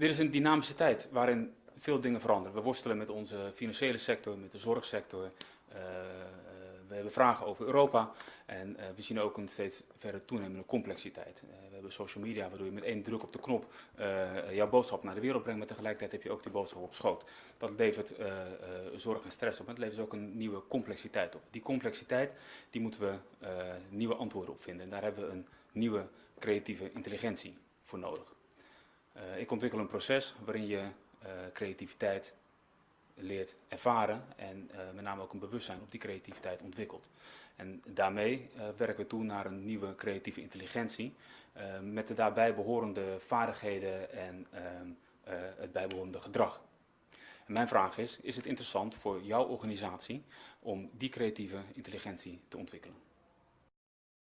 Dit is een dynamische tijd waarin veel dingen veranderen. We worstelen met onze financiële sector, met de zorgsector. Uh, we hebben vragen over Europa en uh, we zien ook een steeds verder toenemende complexiteit. We hebben social media waardoor je met één druk op de knop jouw boodschap naar de wereld brengt, maar tegelijkertijd heb je ook die boodschap op schoot. Dat levert zorg en stress op, maar het levert ook een nieuwe complexiteit op. Die complexiteit die moeten we nieuwe antwoorden op vinden en daar hebben we een nieuwe creatieve intelligentie voor nodig. Ik ontwikkel een proces waarin je creativiteit leert ervaren en uh, met name ook een bewustzijn op die creativiteit ontwikkelt. En daarmee werken we toe naar een nieuwe creatieve intelligentie met de daarbij behorende vaardigheden en het bijbehorende gedrag. En mijn vraag is, is het interessant voor jouw organisatie om die creatieve intelligentie te ontwikkelen?